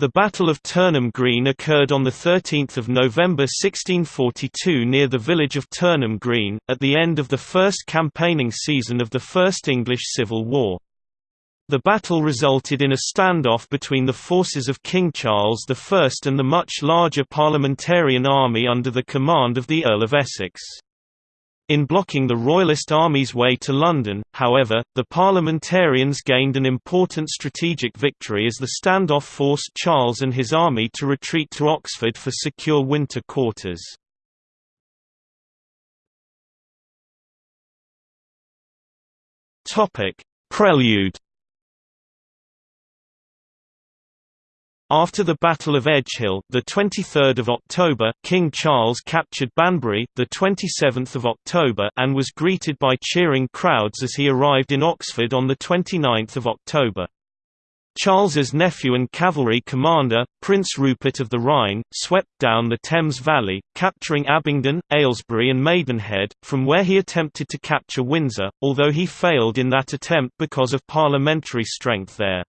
The Battle of Turnham Green occurred on 13 November 1642 near the village of Turnham Green, at the end of the first campaigning season of the First English Civil War. The battle resulted in a standoff between the forces of King Charles I and the much larger parliamentarian army under the command of the Earl of Essex. In blocking the Royalist army's way to London, however, the parliamentarians gained an important strategic victory as the standoff forced Charles and his army to retreat to Oxford for secure winter quarters. Prelude After the Battle of Edgehill, the 23rd of October, King Charles captured Banbury, the 27th of October, and was greeted by cheering crowds as he arrived in Oxford on the 29th of October. Charles's nephew and cavalry commander, Prince Rupert of the Rhine, swept down the Thames Valley, capturing Abingdon, Aylesbury and Maidenhead, from where he attempted to capture Windsor, although he failed in that attempt because of parliamentary strength there.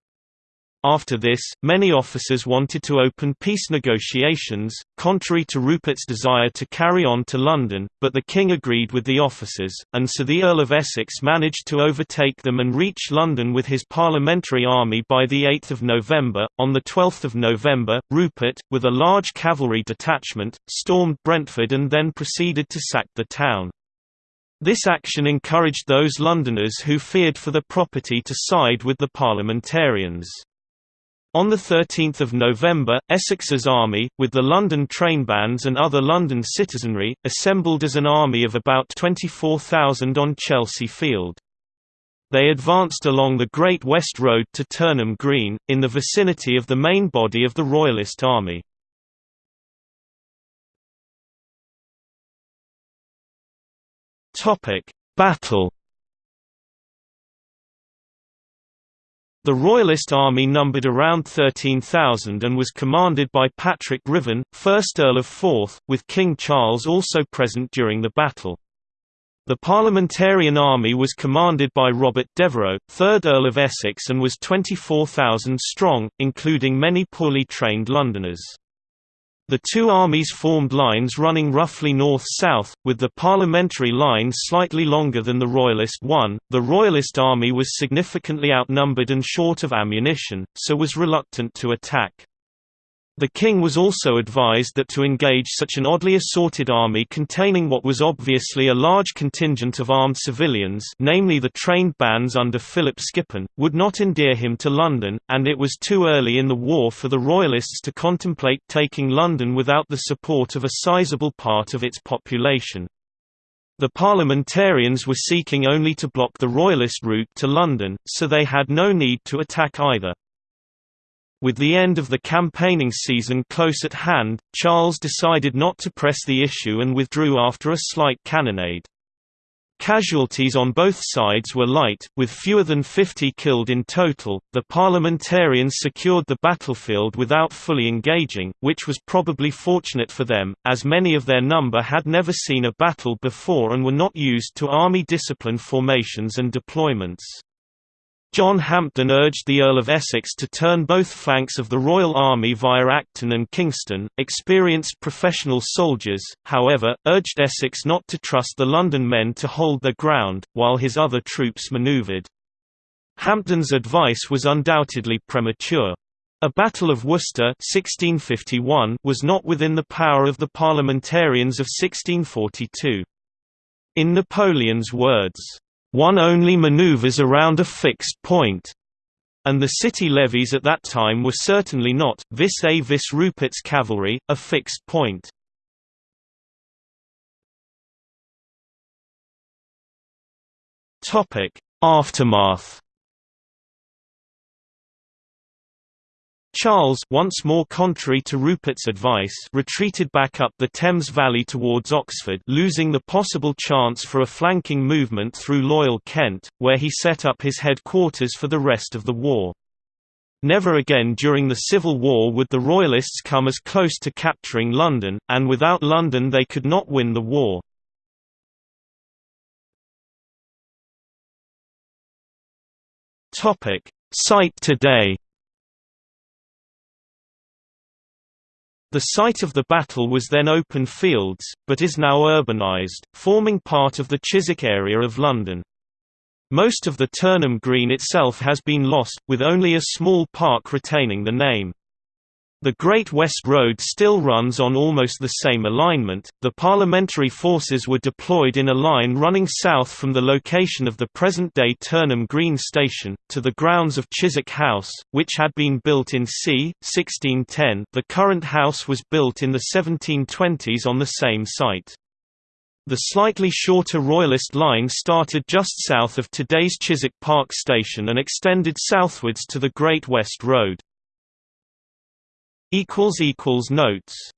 After this, many officers wanted to open peace negotiations, contrary to Rupert's desire to carry on to London, but the king agreed with the officers, and so the Earl of Essex managed to overtake them and reach London with his parliamentary army by 8 November. On 12 November, Rupert, with a large cavalry detachment, stormed Brentford and then proceeded to sack the town. This action encouraged those Londoners who feared for their property to side with the parliamentarians. On 13 November, Essex's army, with the London trainbands and other London citizenry, assembled as an army of about 24,000 on Chelsea Field. They advanced along the Great West Road to Turnham Green, in the vicinity of the main body of the Royalist army. Battle The Royalist army numbered around 13,000 and was commanded by Patrick Ruthven, 1st Earl of Forth, with King Charles also present during the battle. The Parliamentarian army was commanded by Robert Devereux, 3rd Earl of Essex and was 24,000 strong, including many poorly trained Londoners. The two armies formed lines running roughly north-south, with the parliamentary line slightly longer than the Royalist one. The Royalist army was significantly outnumbered and short of ammunition, so was reluctant to attack. The king was also advised that to engage such an oddly assorted army containing what was obviously a large contingent of armed civilians namely the trained bands under Philip Skippon, would not endear him to London, and it was too early in the war for the Royalists to contemplate taking London without the support of a sizable part of its population. The parliamentarians were seeking only to block the Royalist route to London, so they had no need to attack either. With the end of the campaigning season close at hand, Charles decided not to press the issue and withdrew after a slight cannonade. Casualties on both sides were light, with fewer than 50 killed in total. The parliamentarians secured the battlefield without fully engaging, which was probably fortunate for them, as many of their number had never seen a battle before and were not used to army discipline formations and deployments. John Hampden urged the Earl of Essex to turn both flanks of the Royal Army via Acton and Kingston. Experienced professional soldiers, however, urged Essex not to trust the London men to hold their ground, while his other troops manoeuvred. Hampden's advice was undoubtedly premature. A Battle of Worcester 1651 was not within the power of the parliamentarians of 1642. In Napoleon's words, one only maneuvers around a fixed. And the city levies at that time were certainly not, vis a vis Rupert's cavalry, a fixed point. Aftermath Charles once more contrary to Rupert's advice retreated back up the Thames Valley towards Oxford losing the possible chance for a flanking movement through loyal Kent, where he set up his headquarters for the rest of the war. Never again during the Civil War would the Royalists come as close to capturing London, and without London they could not win the war. Site today The site of the battle was then open fields, but is now urbanised, forming part of the Chiswick area of London. Most of the Turnham Green itself has been lost, with only a small park retaining the name. The Great West Road still runs on almost the same alignment. The Parliamentary forces were deployed in a line running south from the location of the present day Turnham Green Station, to the grounds of Chiswick House, which had been built in c. 1610. The current house was built in the 1720s on the same site. The slightly shorter Royalist line started just south of today's Chiswick Park Station and extended southwards to the Great West Road. Notes